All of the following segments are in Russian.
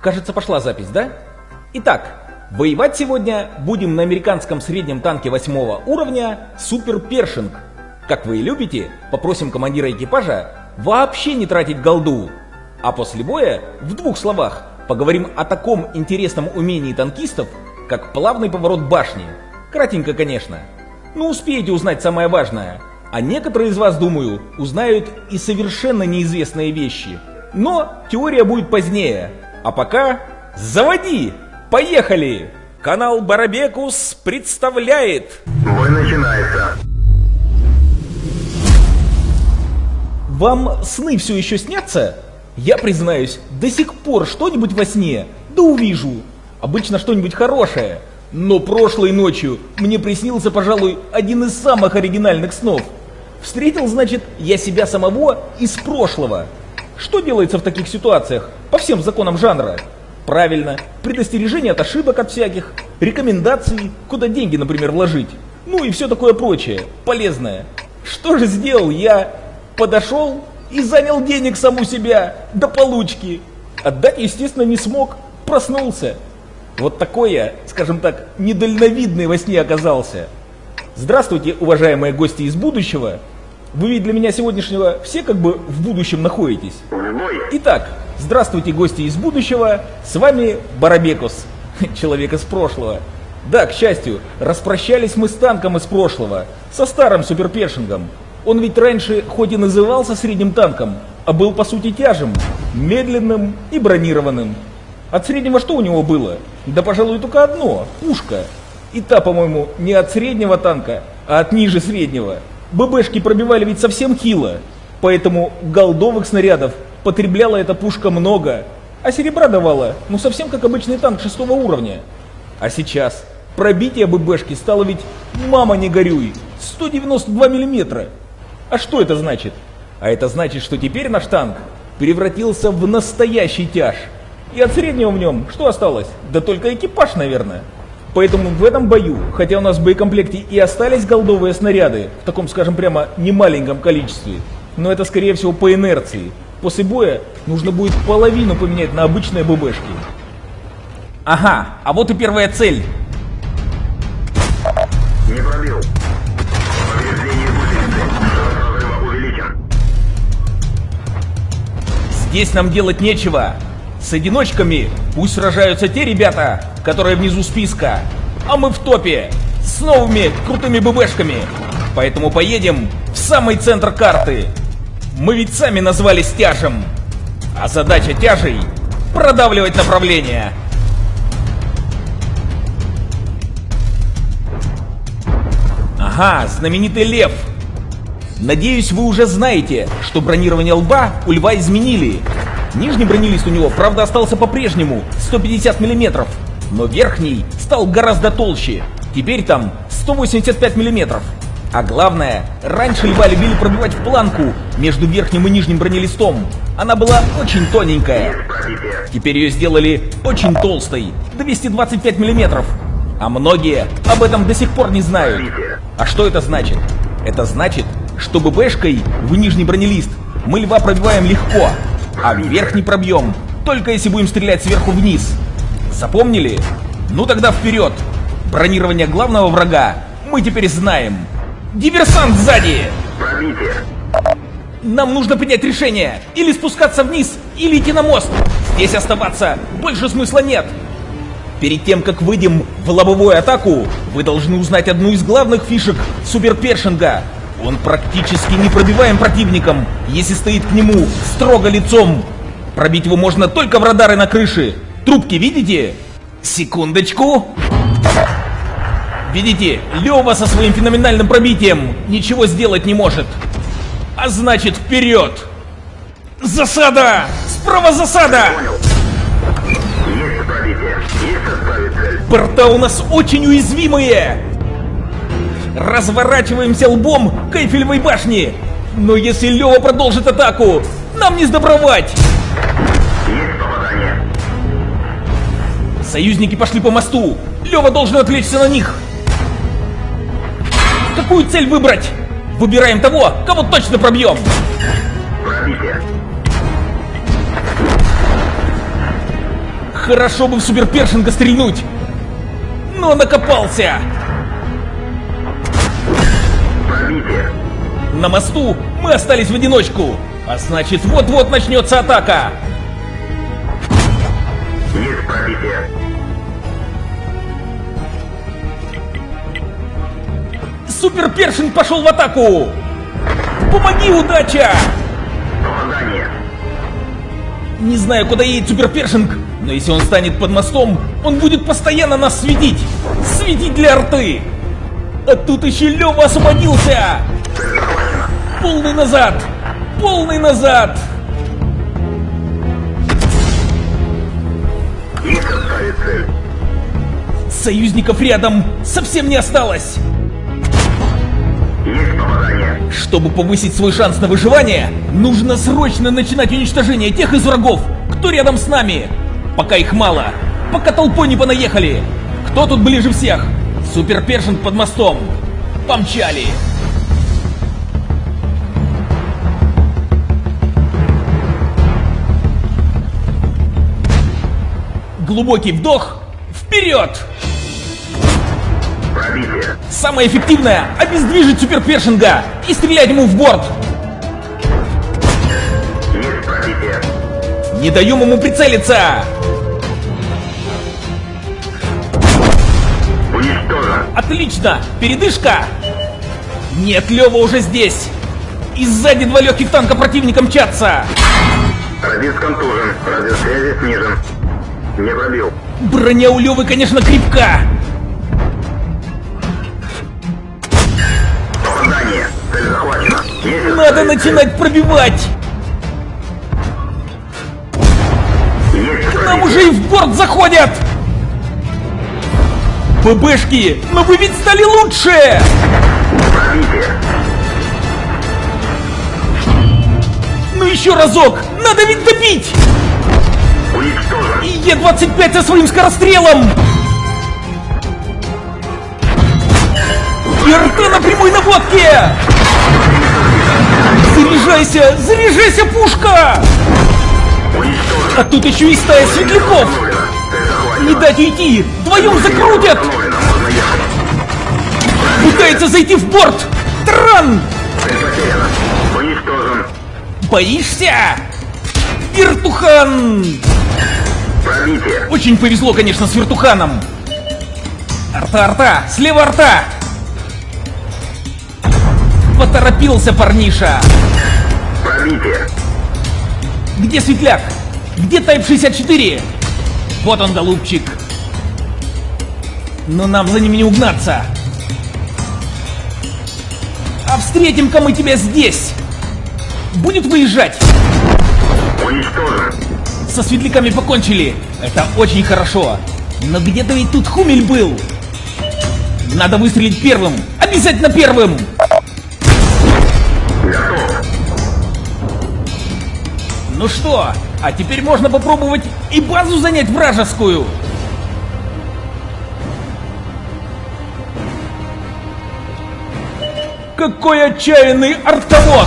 Кажется, пошла запись, да? Итак, воевать сегодня будем на американском среднем танке восьмого уровня Супер Першинг. Как вы и любите, попросим командира экипажа вообще не тратить голду. А после боя, в двух словах, поговорим о таком интересном умении танкистов, как плавный поворот башни. Кратенько, конечно. Но успеете узнать самое важное. А некоторые из вас, думаю, узнают и совершенно неизвестные вещи. Но теория будет позднее. А пока заводи! Поехали! Канал Барабекус представляет... Бой начинается. Вам сны все еще снятся? Я признаюсь, до сих пор что-нибудь во сне, да увижу. Обычно что-нибудь хорошее. Но прошлой ночью мне приснился, пожалуй, один из самых оригинальных снов. Встретил, значит, я себя самого из прошлого. Что делается в таких ситуациях? По всем законам жанра. Правильно, предостережение от ошибок от всяких, рекомендации, куда деньги, например, вложить. Ну и все такое прочее, полезное. Что же сделал я? Подошел и занял денег саму себя, до получки. Отдать, естественно, не смог, проснулся. Вот такой я, скажем так, недальновидный во сне оказался. Здравствуйте, уважаемые гости из будущего. Вы ведь для меня сегодняшнего все как бы в будущем находитесь. Итак, здравствуйте, гости из будущего. С вами Барабекус, человек из прошлого. Да, к счастью, распрощались мы с танком из прошлого, со старым суперпершингом. Он ведь раньше хоть и назывался средним танком, а был по сути тяжем, медленным и бронированным. От среднего что у него было? Да, пожалуй, только одно – пушка. И та, по-моему, не от среднего танка, а от ниже среднего – ББшки пробивали ведь совсем хило, поэтому голдовых снарядов потребляла эта пушка много, а серебра давала, ну совсем как обычный танк шестого уровня. А сейчас пробитие ББшки стало ведь, мама не горюй, 192 миллиметра. А что это значит? А это значит, что теперь наш танк превратился в настоящий тяж. И от среднего в нем что осталось? Да только экипаж, наверное. Поэтому в этом бою, хотя у нас в боекомплекте и остались голдовые снаряды, в таком, скажем прямо, немаленьком количестве, но это скорее всего по инерции. После боя нужно будет половину поменять на обычные ББшки. Ага, а вот и первая цель. Не пробил. Повреждение гусеницы. увеличен. Здесь нам делать нечего. С одиночками пусть сражаются те ребята, которые внизу списка, а мы в топе с новыми крутыми ББшками. Поэтому поедем в самый центр карты. Мы ведь сами назвались тяжем. А задача тяжей — продавливать направление. Ага, знаменитый лев. Надеюсь, вы уже знаете, что бронирование лба у льва изменили. Нижний бронелист у него, правда, остался по-прежнему, 150 мм, но верхний стал гораздо толще. Теперь там 185 мм. А главное, раньше льва любили пробивать в планку между верхним и нижним бронелистом. Она была очень тоненькая. Теперь ее сделали очень толстой, 225 мм. А многие об этом до сих пор не знают. А что это значит? Это значит, что ББшкой в нижний бронелист мы льва пробиваем легко, а верхний пробьем, только если будем стрелять сверху вниз. Запомнили? Ну тогда вперед! Бронирование главного врага мы теперь знаем. Диверсант сзади! Пробитие. Нам нужно принять решение. Или спускаться вниз, или идти на мост. Здесь оставаться больше смысла нет. Перед тем, как выйдем в лобовую атаку, вы должны узнать одну из главных фишек суперпершинга. Он практически непробиваем противником, если стоит к нему строго лицом. Пробить его можно только в радары на крыше. Трубки видите? Секундочку. Видите, Лева со своим феноменальным пробитием ничего сделать не может. А значит, вперед! Засада! Справа засада! Борта у нас очень уязвимые! Разворачиваемся лбом к Эйфелевой башне! Но если Лева продолжит атаку, нам не сдобровать! Есть попадание. Союзники пошли по мосту! Лева должен отвлечься на них! Какую цель выбрать? Выбираем того, кого точно пробьем! Пробитие. Хорошо бы в суперпершинга стрельнуть. Но накопался. Пробитие. На мосту мы остались в одиночку. А значит, вот-вот начнется атака. Есть пробитие. Суперпершинг пошел в атаку. Помоги, удача! Попадание. Не знаю, куда едет Суперпершинг, но если он станет под мостом, он будет постоянно нас светить. Светить для арты. А тут еще Лева освободился. Полный назад! Полный назад! Союзников рядом совсем не осталось. Чтобы повысить свой шанс на выживание, нужно срочно начинать уничтожение тех из врагов, кто рядом с нами. Пока их мало, пока толпой не понаехали. Кто тут ближе всех? Суперпершинг под мостом. Помчали. Глубокий вдох. Вперед! Пробитие. Самое эффективное – обездвижить суперпершинга и стрелять ему в борт. Не даем ему прицелиться. Отлично! Передышка! Нет, Лева уже здесь! И сзади два легких танка противника мчатся! Радист контужен. Радиус связи снижен. Не пробил. Броня у Левы, конечно, крепка! Попадание. Цель захвачена. Есть Надо начинать пробивать! Есть Нам пробитие. уже и в борт заходят! ББшки, но вы ведь стали лучше! Ну еще разок! Надо ведь добить! Уничтожен. И Е-25 со своим скорострелом! И РТ на прямой наводке! Заряжайся! Заряжайся, пушка! А тут еще и стая светляков! Не дать уйти! Вдвоем закрутят! Пытается зайти в борт! Тран! Боишься? Вертухан! Очень повезло, конечно, с вертуханом! Арта, арта! Слева арта! Поторопился парниша! Пробитие. Где светляк? Где Тайп 64? Вот он, голубчик. Но нам за ними не угнаться. А встретим-ка мы тебя здесь. Будет выезжать. Уничтожен. Со светляками покончили. Это очень хорошо. Но где-то ведь тут Хумель был. Надо выстрелить первым. Обязательно первым. Ну что, а теперь можно попробовать и базу занять вражескую. Какой отчаянный артовод!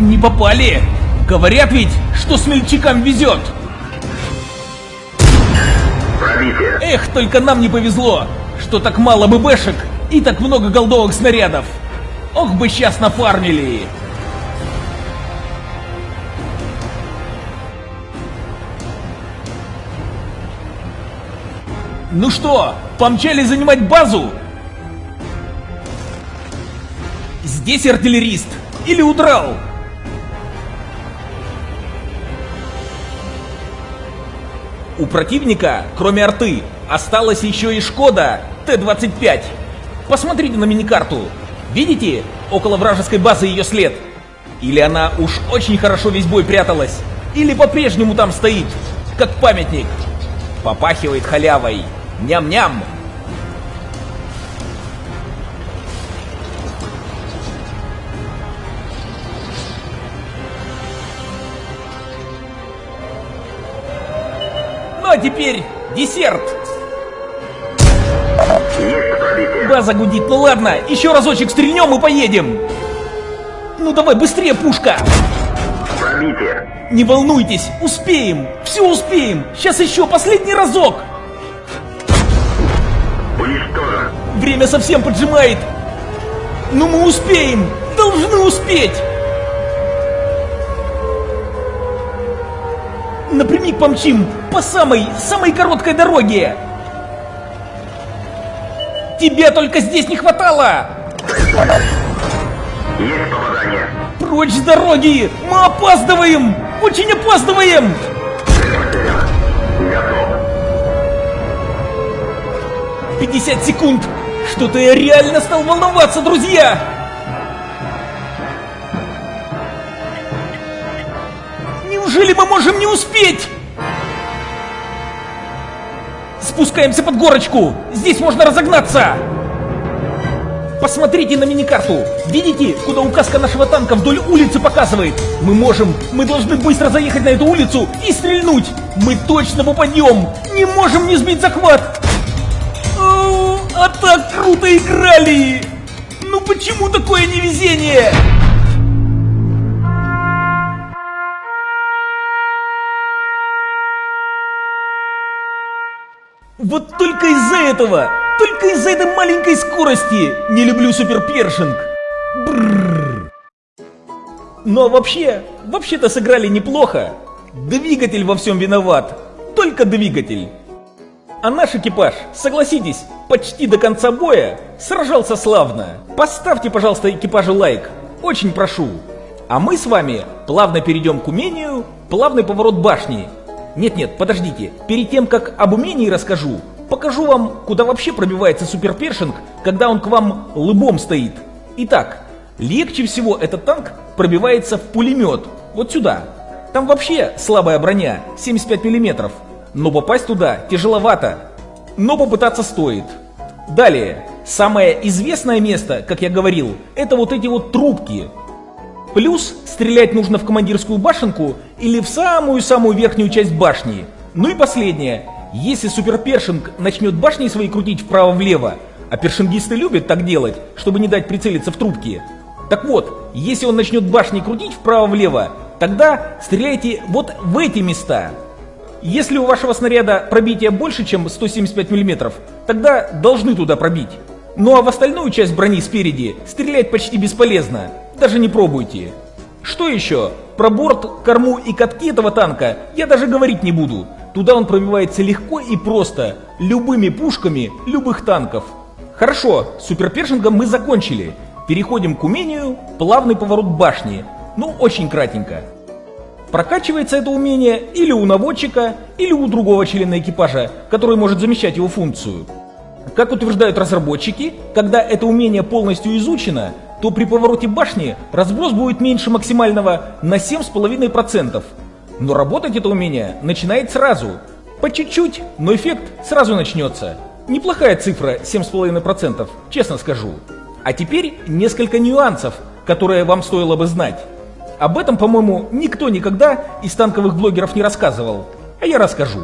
Не попали! Говорят ведь, что смельчакам везет! Пробитие. Эх, только нам не повезло, что так мало ББшек и так много голдовых снарядов. Ох бы сейчас нафармили! Ну что, помчали занимать базу? Здесь артиллерист или удрал? У противника, кроме арты, осталась еще и Шкода Т-25. Посмотрите на миникарту. Видите, около вражеской базы ее след? Или она уж очень хорошо весь бой пряталась, или по-прежнему там стоит, как памятник. Попахивает халявой. Ням-ням. Ну а теперь десерт. База гудит, ну ладно, еще разочек стрельнем и поедем. Ну давай, быстрее, пушка. Пробитие. Не волнуйтесь, успеем, все успеем. Сейчас еще последний разок. Уничтожен. Время совсем поджимает. Но мы успеем, должны успеть. Напрямик помчим по самой, самой короткой дороге. Тебе только здесь не хватало. Есть попадание. Прочь с дороги! Мы опаздываем! Очень опаздываем! 50 секунд! Что-то я реально стал волноваться, друзья! Неужели мы можем не успеть? Спускаемся под горочку! Здесь можно разогнаться! Посмотрите на миникарту! Видите, куда указка нашего танка вдоль улицы показывает? Мы можем, мы должны быстро заехать на эту улицу и стрельнуть! Мы точно попадем! Не можем не сбить захват! А так круто играли! Ну почему такое невезение? Вот только из-за этого, только из-за этой маленькой скорости не люблю суперпершинг. Бррр. Но вообще, вообще-то сыграли неплохо. Двигатель во всем виноват. Только двигатель. А наш экипаж, согласитесь, почти до конца боя сражался славно. Поставьте, пожалуйста, экипажу лайк. Очень прошу. А мы с вами плавно перейдем к умению плавный поворот башни. Нет-нет, подождите. Перед тем, как об умении расскажу, покажу вам, куда вообще пробивается суперпершинг, когда он к вам лыбом стоит. Итак, легче всего этот танк пробивается в пулемет. Вот сюда. Там вообще слабая броня, 75 миллиметров. Но попасть туда тяжеловато. Но попытаться стоит. Далее, самое известное место, как я говорил, это вот эти вот трубки. Плюс стрелять нужно в командирскую башенку или в самую-самую верхнюю часть башни. Ну и последнее. Если суперпершинг начнет башни свои крутить вправо-влево, а першингисты любят так делать, чтобы не дать прицелиться в трубки. Так вот, если он начнет башни крутить вправо-влево, тогда стреляйте вот в эти места. Если у вашего снаряда пробитие больше, чем 175 мм, тогда должны туда пробить. Ну а в остальную часть брони спереди стрелять почти бесполезно, даже не пробуйте. Что еще? Про борт, корму и катки этого танка я даже говорить не буду. Туда он пробивается легко и просто, любыми пушками любых танков. Хорошо, с суперпершингом мы закончили. Переходим к умению плавный поворот башни. Ну, очень кратенько. Прокачивается это умение или у наводчика, или у другого члена экипажа, который может замещать его функцию. Как утверждают разработчики, когда это умение полностью изучено, то при повороте башни разброс будет меньше максимального на 7,5%. Но работать это умение начинает сразу. По чуть-чуть, но эффект сразу начнется. Неплохая цифра 7,5%, честно скажу. А теперь несколько нюансов, которые вам стоило бы знать. Об этом, по-моему, никто никогда из танковых блогеров не рассказывал. А я расскажу.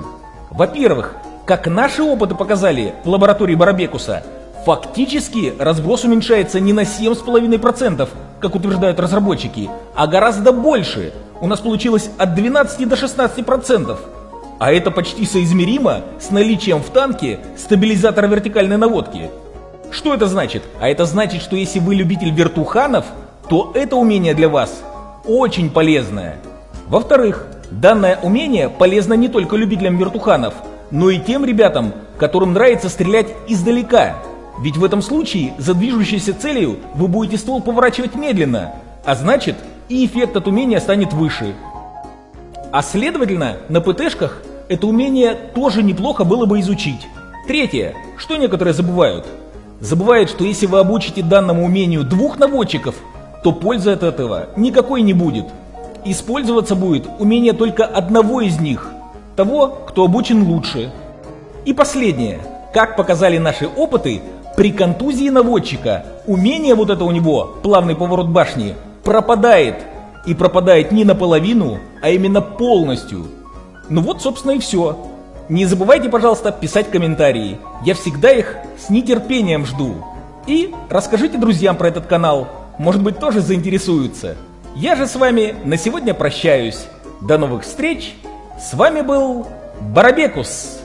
Во-первых, как наши опыты показали в лаборатории Барабекуса, фактически разброс уменьшается не на 7,5%, как утверждают разработчики, а гораздо больше. У нас получилось от 12 до 16%. А это почти соизмеримо с наличием в танке стабилизатора вертикальной наводки. Что это значит? А это значит, что если вы любитель вертуханов, то это умение для вас очень полезное. Во-вторых, данное умение полезно не только любителям вертуханов, но и тем ребятам, которым нравится стрелять издалека. Ведь в этом случае за движущейся целью вы будете ствол поворачивать медленно, а значит и эффект от умения станет выше. А следовательно, на ПТшках это умение тоже неплохо было бы изучить. Третье, что некоторые забывают. Забывают, что если вы обучите данному умению двух наводчиков, то пользы от этого никакой не будет. Использоваться будет умение только одного из них, того, кто обучен лучше. И последнее. Как показали наши опыты, при контузии наводчика умение вот это у него, плавный поворот башни, пропадает. И пропадает не наполовину, а именно полностью. Ну вот, собственно, и все. Не забывайте, пожалуйста, писать комментарии. Я всегда их с нетерпением жду. И расскажите друзьям про этот канал. Может быть, тоже заинтересуются. Я же с вами на сегодня прощаюсь. До новых встреч. С вами был Барабекус.